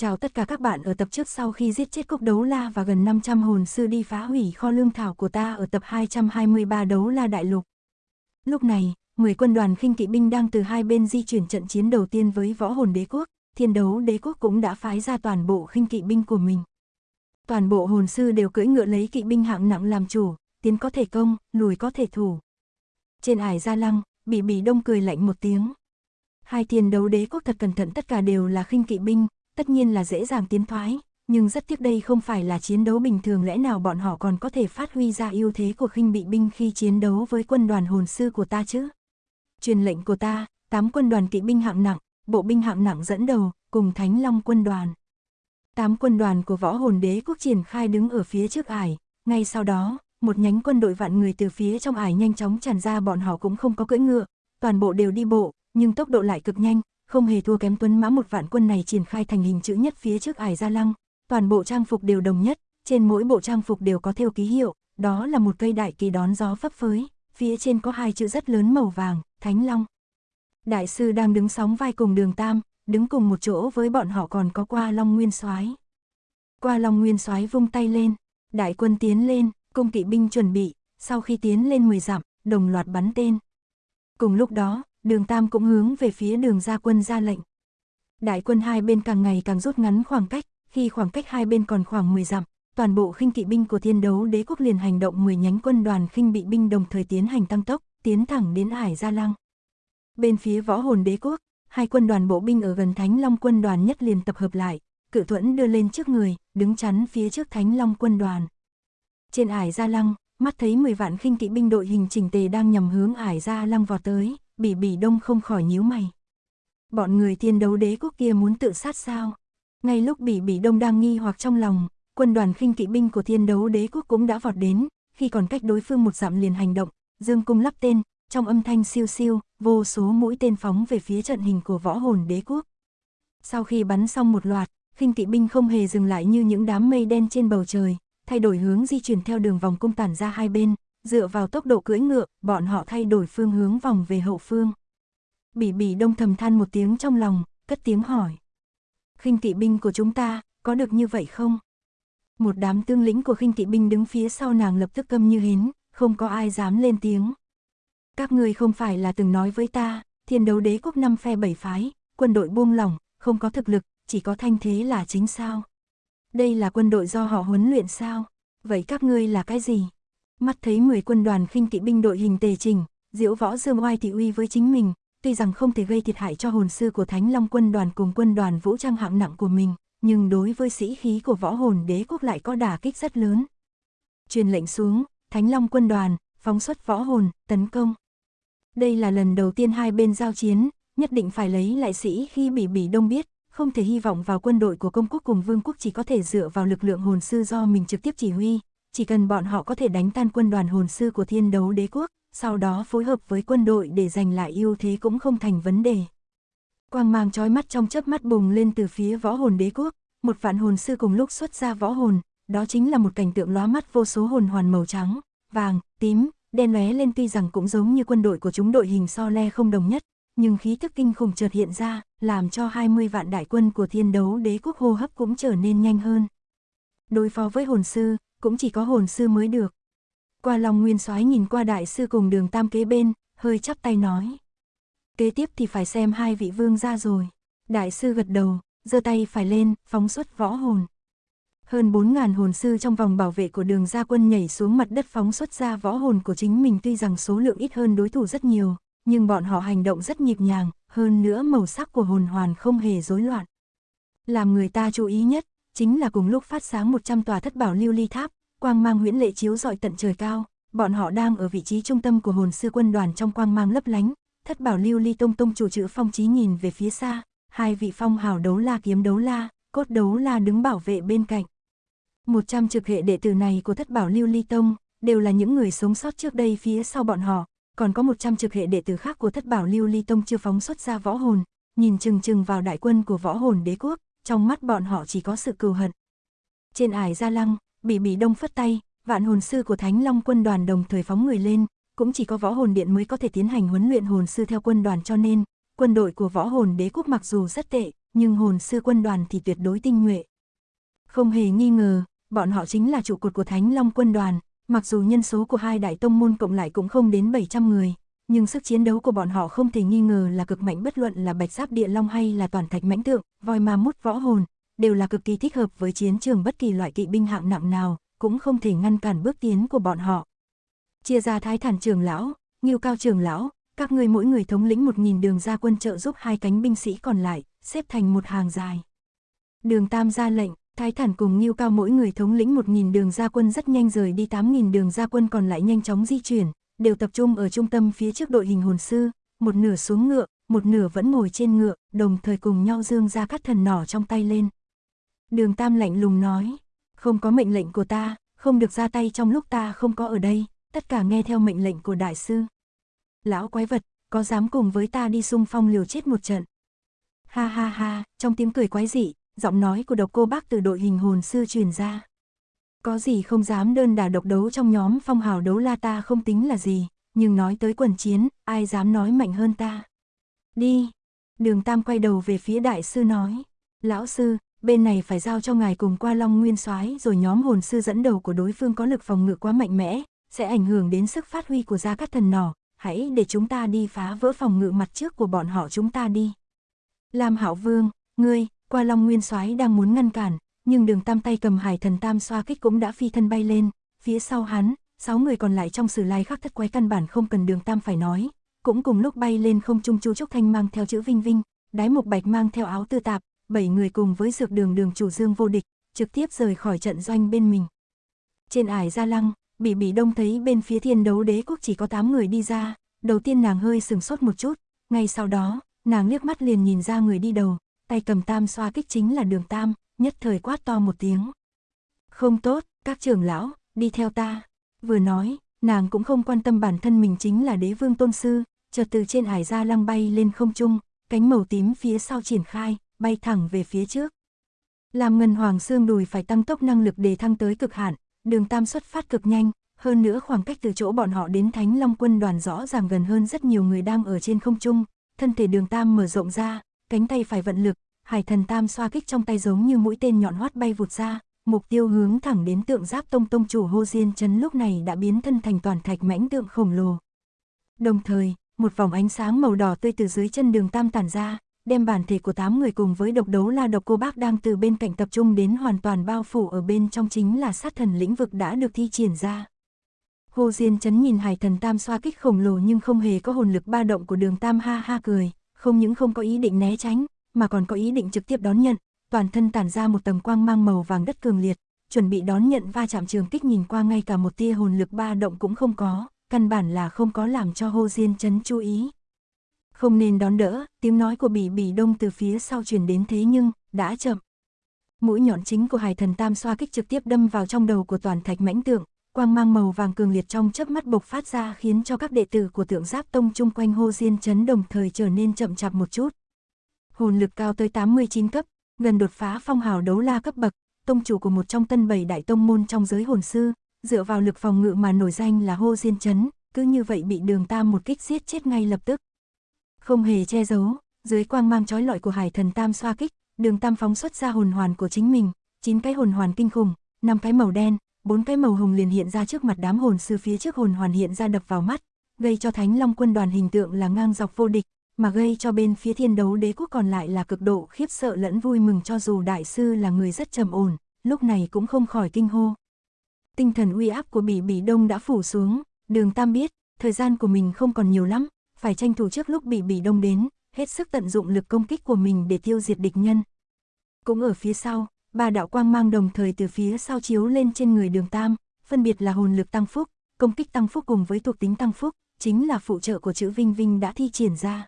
Chào tất cả các bạn ở tập trước sau khi giết chết cốc đấu la và gần 500 hồn sư đi phá hủy kho lương thảo của ta ở tập 223 đấu la đại lục. Lúc này, 10 quân đoàn khinh kỵ binh đang từ hai bên di chuyển trận chiến đầu tiên với võ hồn đế quốc, thiên đấu đế quốc cũng đã phái ra toàn bộ khinh kỵ binh của mình. Toàn bộ hồn sư đều cưỡi ngựa lấy kỵ binh hạng nặng làm chủ, tiến có thể công, lùi có thể thủ. Trên ải gia lăng, bị bị đông cười lạnh một tiếng. Hai thiên đấu đế quốc thật cẩn thận tất cả đều là khinh kỵ binh, tất nhiên là dễ dàng tiến thoái, nhưng rất tiếc đây không phải là chiến đấu bình thường lẽ nào bọn họ còn có thể phát huy ra ưu thế của khinh bị binh khi chiến đấu với quân đoàn hồn sư của ta chứ. Truyền lệnh của ta, 8 quân đoàn kỵ binh hạng nặng, bộ binh hạng nặng dẫn đầu, cùng Thánh Long quân đoàn. 8 quân đoàn của võ hồn đế quốc triển khai đứng ở phía trước ải, ngay sau đó, một nhánh quân đội vạn người từ phía trong ải nhanh chóng tràn ra bọn họ cũng không có cưỡi ngựa, toàn bộ đều đi bộ, nhưng tốc độ lại cực nhanh, không hề thua kém tuấn mã một vạn quân này triển khai thành hình chữ nhất phía trước ải gia lăng, toàn bộ trang phục đều đồng nhất, trên mỗi bộ trang phục đều có theo ký hiệu, đó là một cây đại kỳ đón gió phấp phới, phía trên có hai chữ rất lớn màu vàng, Thánh Long. Đại sư đang đứng sóng vai cùng đường Tam, đứng cùng một chỗ với bọn họ còn có qua Long Nguyên soái Qua Long Nguyên soái vung tay lên, đại quân tiến lên, cung kỵ binh chuẩn bị, sau khi tiến lên 10 dặm, đồng loạt bắn tên. Cùng lúc đó, đường Tam cũng hướng về phía đường gia quân ra lệnh. Đại quân hai bên càng ngày càng rút ngắn khoảng cách, khi khoảng cách hai bên còn khoảng 10 dặm, toàn bộ khinh kỵ binh của thiên đấu đế quốc liền hành động 10 nhánh quân đoàn khinh bị binh đồng thời tiến hành tăng tốc, tiến thẳng đến Hải Gia Lăng. Bên phía võ hồn đế quốc, hai quân đoàn bộ binh ở gần Thánh Long quân đoàn nhất liền tập hợp lại, cự thuẫn đưa lên trước người, đứng chắn phía trước Thánh Long quân đoàn. Trên Hải Gia Lăng, mắt thấy 10 vạn khinh kỵ binh đội hình chỉnh tề đang nhằm hướng Hải Gia Lăng vọt tới, bỉ bỉ đông không khỏi nhíu mày. Bọn người thiên đấu đế quốc kia muốn tự sát sao? Ngay lúc bỉ bỉ đông đang nghi hoặc trong lòng, quân đoàn khinh kỵ binh của thiên đấu đế quốc cũng đã vọt đến, khi còn cách đối phương một dặm liền hành động, dương cung lắp tên, trong âm thanh siêu siêu, vô số mũi tên phóng về phía trận hình của võ hồn đế quốc. Sau khi bắn xong một loạt, khinh kỵ binh không hề dừng lại như những đám mây đen trên bầu trời, thay đổi hướng di chuyển theo đường vòng cung tản ra hai bên, dựa vào tốc độ cưỡi ngựa, bọn họ thay đổi phương hướng vòng về hậu phương. Bỉ bỉ đông thầm than một tiếng trong lòng, cất tiếng hỏi. khinh kỵ binh của chúng ta, có được như vậy không? Một đám tương lĩnh của khinh kỵ binh đứng phía sau nàng lập tức câm như hến, không có ai dám lên tiếng. Các ngươi không phải là từng nói với ta, thiên đấu đế quốc năm phe bảy phái, quân đội buông lỏng, không có thực lực, chỉ có thanh thế là chính sao. Đây là quân đội do họ huấn luyện sao? Vậy các ngươi là cái gì? Mắt thấy 10 quân đoàn khinh kỵ binh đội hình tề trình, diễu võ dương oai thị uy với chính mình, tuy rằng không thể gây thiệt hại cho hồn sư của Thánh Long quân đoàn cùng quân đoàn vũ trang hạng nặng của mình, nhưng đối với sĩ khí của võ hồn đế quốc lại có đả kích rất lớn. Truyền lệnh xuống, Thánh Long quân đoàn, phóng xuất võ hồn, tấn công. Đây là lần đầu tiên hai bên giao chiến, nhất định phải lấy lại sĩ khi bị bỉ đông biết, không thể hy vọng vào quân đội của công quốc cùng vương quốc chỉ có thể dựa vào lực lượng hồn sư do mình trực tiếp chỉ huy, chỉ cần bọn họ có thể đánh tan quân đoàn hồn sư của thiên đấu đế quốc, sau đó phối hợp với quân đội để giành lại ưu thế cũng không thành vấn đề. Quang mang chói mắt trong chớp mắt bùng lên từ phía võ hồn đế quốc, một vạn hồn sư cùng lúc xuất ra võ hồn, đó chính là một cảnh tượng lóa mắt vô số hồn hoàn màu trắng, vàng, tím, đen lóe lên tuy rằng cũng giống như quân đội của chúng đội hình so le không đồng nhất, nhưng khí thức kinh khủng chợt hiện ra, làm cho 20 vạn đại quân của thiên đấu đế quốc hô hấp cũng trở nên nhanh hơn. Đối phó với hồn sư, cũng chỉ có hồn sư mới được. Qua lòng nguyên soái nhìn qua đại sư cùng đường tam kế bên, hơi chắp tay nói. Kế tiếp thì phải xem hai vị vương ra rồi. Đại sư gật đầu, giơ tay phải lên, phóng xuất võ hồn. Hơn 4.000 hồn sư trong vòng bảo vệ của đường gia quân nhảy xuống mặt đất phóng xuất ra võ hồn của chính mình tuy rằng số lượng ít hơn đối thủ rất nhiều, nhưng bọn họ hành động rất nhịp nhàng, hơn nữa màu sắc của hồn hoàn không hề rối loạn. Làm người ta chú ý nhất, chính là cùng lúc phát sáng 100 tòa thất bảo lưu ly tháp, quang mang huyễn lệ chiếu rọi tận trời cao, bọn họ đang ở vị trí trung tâm của hồn sư quân đoàn trong quang mang lấp lánh, thất bảo lưu ly tông tông chủ chữ phong trí nhìn về phía xa, hai vị phong hào đấu la kiếm đấu la, cốt đấu la đứng bảo vệ bên cạnh. 100 trực hệ đệ tử này của thất bảo lưu ly tông, đều là những người sống sót trước đây phía sau bọn họ, còn có 100 trực hệ đệ tử khác của thất bảo lưu ly tông chưa phóng xuất ra võ hồn, nhìn chừng chừng vào đại quân của võ hồn đế quốc, trong mắt bọn họ chỉ có sự cừu hận. Trên ải gia lăng, bị bỉ đông phất tay, vạn hồn sư của Thánh Long quân đoàn đồng thời phóng người lên, cũng chỉ có võ hồn điện mới có thể tiến hành huấn luyện hồn sư theo quân đoàn cho nên, quân đội của võ hồn đế quốc mặc dù rất tệ, nhưng hồn sư quân đoàn thì tuyệt đối tinh nhuệ. Không hề nghi ngờ, bọn họ chính là trụ cột của Thánh Long quân đoàn, mặc dù nhân số của hai đại tông môn cộng lại cũng không đến 700 người, nhưng sức chiến đấu của bọn họ không thể nghi ngờ là cực mạnh bất luận là bạch giáp địa long hay là toàn thạch mãnh tượng, voi ma mút võ hồn, đều là cực kỳ thích hợp với chiến trường bất kỳ loại kỵ binh hạng nặng nào, cũng không thể ngăn cản bước tiến của bọn họ. Chia ra thái thản trường lão, nghiêu cao trường lão, các người mỗi người thống lĩnh một nghìn đường ra quân trợ giúp hai cánh binh sĩ còn lại, xếp thành một hàng dài. Đường Tam ra lệnh, Thái Thản cùng Nhiêu Cao mỗi người thống lĩnh một nghìn đường gia quân rất nhanh rời đi tám nghìn đường gia quân còn lại nhanh chóng di chuyển, đều tập trung ở trung tâm phía trước đội hình hồn sư, một nửa xuống ngựa, một nửa vẫn ngồi trên ngựa, đồng thời cùng nhau dương ra các thần nỏ trong tay lên. Đường Tam lạnh lùng nói, không có mệnh lệnh của ta, không được ra tay trong lúc ta không có ở đây, tất cả nghe theo mệnh lệnh của đại sư. Lão quái vật, có dám cùng với ta đi xung phong liều chết một trận? Ha ha ha, trong tiếng cười quái dị, giọng nói của độc cô bác từ đội hình hồn sư truyền ra. Có gì không dám đơn đà độc đấu trong nhóm phong hào đấu la ta không tính là gì, nhưng nói tới quần chiến, ai dám nói mạnh hơn ta. Đi. Đường Tam quay đầu về phía đại sư nói. Lão sư, bên này phải giao cho ngài cùng qua Long Nguyên soái rồi nhóm hồn sư dẫn đầu của đối phương có lực phòng ngự quá mạnh mẽ, sẽ ảnh hưởng đến sức phát huy của gia cát thần nỏ, hãy để chúng ta đi phá vỡ phòng ngự mặt trước của bọn họ chúng ta đi. Lam hảo Vương, ngươi, qua Long Nguyên soái đang muốn ngăn cản, nhưng đường tam tay cầm hải thần tam xoa kích cũng đã phi thân bay lên, phía sau hắn, sáu người còn lại trong sử lai khắc thất quái căn bản không cần đường tam phải nói, cũng cùng lúc bay lên không trung chu trúc thanh mang theo chữ vinh vinh, đái mục bạch mang theo áo tư tạp, bảy người cùng với dược đường đường chủ dương vô địch, trực tiếp rời khỏi trận doanh bên mình. Trên ải gia lăng, bỉ bỉ đông thấy bên phía thiên đấu đế quốc chỉ có 8 người đi ra, đầu tiên nàng hơi sừng sốt một chút, ngay sau đó, nàng liếc mắt liền nhìn ra người đi đầu, tay cầm tam xoa kích chính là đường tam, nhất thời quát to một tiếng. Không tốt, các trưởng lão, đi theo ta. Vừa nói, nàng cũng không quan tâm bản thân mình chính là đế vương tôn sư, chợt từ trên hải ra lăng bay lên không trung, cánh màu tím phía sau triển khai, bay thẳng về phía trước. Làm ngân hoàng xương đùi phải tăng tốc năng lực để thăng tới cực hạn, đường tam xuất phát cực nhanh, hơn nữa khoảng cách từ chỗ bọn họ đến Thánh Long quân đoàn rõ ràng gần hơn rất nhiều người đang ở trên không trung, thân thể đường tam mở rộng ra, cánh tay phải vận lực, hải thần tam xoa kích trong tay giống như mũi tên nhọn hoắt bay vụt ra, mục tiêu hướng thẳng đến tượng giáp tông tông chủ hô diên chấn lúc này đã biến thân thành toàn thạch mãnh tượng khổng lồ. Đồng thời, một vòng ánh sáng màu đỏ tươi từ dưới chân đường tam tản ra, đem bản thể của tám người cùng với độc đấu la độc cô bác đang từ bên cạnh tập trung đến hoàn toàn bao phủ ở bên trong chính là sát thần lĩnh vực đã được thi triển ra. Hồ Diên chấn nhìn hải thần tam xoa kích khổng lồ nhưng không hề có hồn lực ba động của đường tam ha ha cười, không những không có ý định né tránh, mà còn có ý định trực tiếp đón nhận, toàn thân tản ra một tầng quang mang màu vàng đất cường liệt, chuẩn bị đón nhận va chạm trường kích nhìn qua ngay cả một tia hồn lực ba động cũng không có, căn bản là không có làm cho Hồ Diên chấn chú ý. Không nên đón đỡ, tiếng nói của bỉ bỉ đông từ phía sau truyền đến thế nhưng, đã chậm. Mũi nhọn chính của hải thần tam xoa kích trực tiếp đâm vào trong đầu của toàn thạch mãnh tượng, quang mang màu vàng cường liệt trong chớp mắt bộc phát ra khiến cho các đệ tử của tượng giáp tông chung quanh hô diên chấn đồng thời trở nên chậm chạp một chút. Hồn lực cao tới 89 cấp, gần đột phá phong hào đấu la cấp bậc, tông chủ của một trong tân bảy đại tông môn trong giới hồn sư, dựa vào lực phòng ngự mà nổi danh là hô diên chấn, cứ như vậy bị đường tam một kích giết chết ngay lập tức. Không hề che giấu, dưới quang mang chói lọi của hải thần tam xoa kích, đường tam phóng xuất ra hồn hoàn của chính mình, chín cái hồn hoàn kinh khủng, năm cái màu đen, bốn cái màu hồng liền hiện ra trước mặt đám hồn sư phía trước hồn hoàn hiện ra đập vào mắt, gây cho Thánh Long quân đoàn hình tượng là ngang dọc vô địch, mà gây cho bên phía thiên đấu đế quốc còn lại là cực độ khiếp sợ lẫn vui mừng cho dù đại sư là người rất trầm ổn, lúc này cũng không khỏi kinh hô. Tinh thần uy áp của bỉ bỉ đông đã phủ xuống, đường tam biết, thời gian của mình không còn nhiều lắm, phải tranh thủ trước lúc bỉ bỉ đông đến, hết sức tận dụng lực công kích của mình để tiêu diệt địch nhân. Cũng ở phía sau, ba đạo quang mang đồng thời từ phía sau chiếu lên trên người đường tam, phân biệt là hồn lực tăng phúc, công kích tăng phúc cùng với thuộc tính tăng phúc, chính là phụ trợ của chữ Vinh Vinh đã thi triển ra.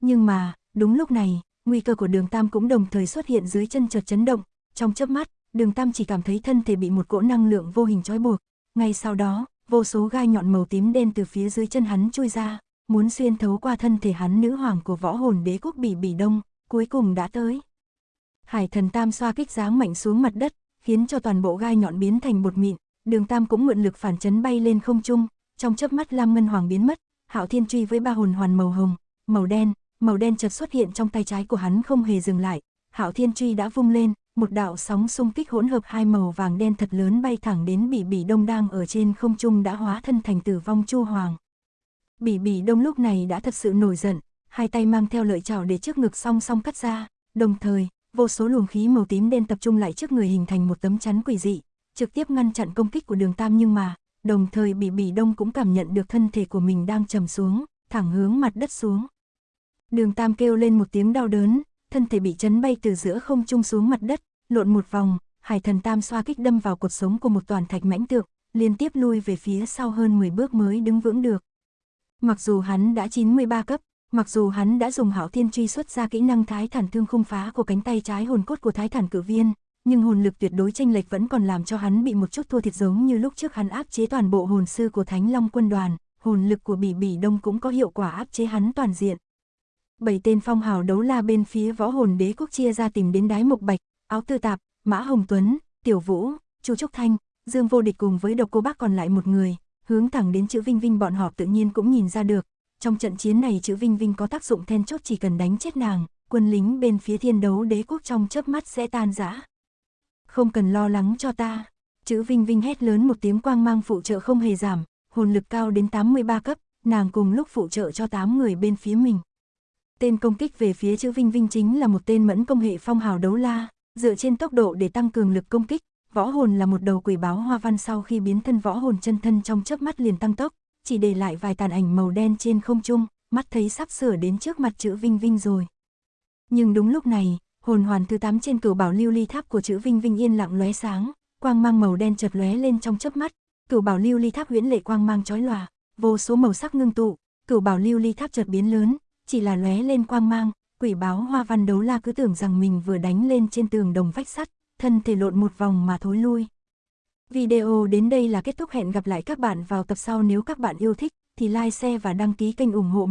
Nhưng mà, đúng lúc này, nguy cơ của đường tam cũng đồng thời xuất hiện dưới chân chợt chấn động, trong chớp mắt, đường tam chỉ cảm thấy thân thể bị một cỗ năng lượng vô hình trói buộc, ngay sau đó, vô số gai nhọn màu tím đen từ phía dưới chân hắn chui ra, muốn xuyên thấu qua thân thể hắn nữ hoàng của võ hồn đế quốc bỉ bỉ đông, cuối cùng đã tới. Hải thần tam xoa kích giáng mạnh xuống mặt đất, khiến cho toàn bộ gai nhọn biến thành bột mịn, đường tam cũng mượn lực phản chấn bay lên không trung, trong chớp mắt lam ngân hoàng biến mất, hạo thiên truy với ba hồn hoàn màu hồng, màu đen, màu đen chợt xuất hiện trong tay trái của hắn không hề dừng lại, Hạo Thiên Truy đã vung lên, một đạo sóng xung kích hỗn hợp hai màu vàng đen thật lớn bay thẳng đến Bỉ Bỉ Đông đang ở trên không trung đã hóa thân thành tử vong Chu Hoàng. Bỉ Bỉ Đông lúc này đã thật sự nổi giận, hai tay mang theo lợi chảo để trước ngực song song cắt ra, đồng thời, vô số luồng khí màu tím đen tập trung lại trước người hình thành một tấm chắn quỷ dị, trực tiếp ngăn chặn công kích của Đường Tam nhưng mà, đồng thời Bỉ Bỉ Đông cũng cảm nhận được thân thể của mình đang trầm xuống, thẳng hướng mặt đất xuống. Đường Tam kêu lên một tiếng đau đớn, thân thể bị chấn bay từ giữa không trung xuống mặt đất, lộn một vòng, Hải Thần Tam xoa kích đâm vào cột sống của một toàn thạch mãnh tượng, liên tiếp lui về phía sau hơn 10 bước mới đứng vững được. Mặc dù hắn đã 93 cấp, mặc dù hắn đã dùng hảo thiên truy xuất ra kỹ năng thái thản thương khung phá của cánh tay trái hồn cốt của thái thản cử viên, nhưng hồn lực tuyệt đối tranh lệch vẫn còn làm cho hắn bị một chút thua thiệt giống như lúc trước hắn áp chế toàn bộ hồn sư của Thánh Long quân đoàn, hồn lực của Bỉ Bỉ Đông cũng có hiệu quả áp chế hắn toàn diện. Bảy tên phong hào đấu la bên phía võ hồn đế quốc chia ra tìm đến đái mục bạch, áo tư tạp, mã hồng tuấn, tiểu vũ, chu trúc thanh, dương vô địch cùng với độc cô bác còn lại một người, hướng thẳng đến chữ Vinh Vinh bọn họ tự nhiên cũng nhìn ra được. Trong trận chiến này chữ Vinh Vinh có tác dụng then chốt chỉ cần đánh chết nàng, quân lính bên phía thiên đấu đế quốc trong chớp mắt sẽ tan rã. Không cần lo lắng cho ta. Chữ Vinh Vinh hét lớn một tiếng quang mang phụ trợ không hề giảm, hồn lực cao đến 83 cấp, nàng cùng lúc phụ trợ cho 8 người bên phía mình. Tên công kích về phía chữ Vinh Vinh chính là một tên mẫn công hệ phong hào đấu la, dựa trên tốc độ để tăng cường lực công kích, võ hồn là một đầu quỷ báo hoa văn sau khi biến thân võ hồn chân thân trong chớp mắt liền tăng tốc, chỉ để lại vài tàn ảnh màu đen trên không trung, mắt thấy sắp sửa đến trước mặt chữ Vinh Vinh rồi. Nhưng đúng lúc này, hồn hoàn thứ 8 trên cửu bảo lưu ly tháp của chữ Vinh Vinh yên lặng lóe sáng, quang mang màu đen chợt lóe lên trong chớp mắt, cửu bảo lưu ly tháp huyễn lệ quang mang chói lòa, vô số màu sắc ngưng tụ, cửu bảo lưu ly tháp chợt biến lớn, chỉ là lóe lên quang mang, quỷ báo hoa văn đấu la cứ tưởng rằng mình vừa đánh lên trên tường đồng vách sắt, thân thể lộn một vòng mà thối lui. Video đến đây là kết thúc hẹn gặp lại các bạn vào tập sau nếu các bạn yêu thích thì like, share và đăng ký kênh ủng hộ mình.